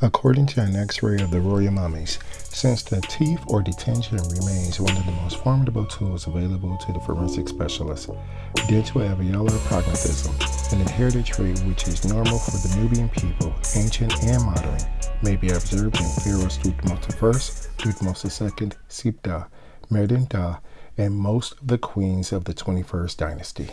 According to an x-ray of the royal mummies, since the teeth or dentition remains one of the most formidable tools available to the forensic specialist, dental alveolar prognathism, an inherited trait which is normal for the Nubian people, ancient and modern, may be observed in pharaohs Thutmose I, Thutmose II, Siptah, Merdin and most of the queens of the 21st dynasty.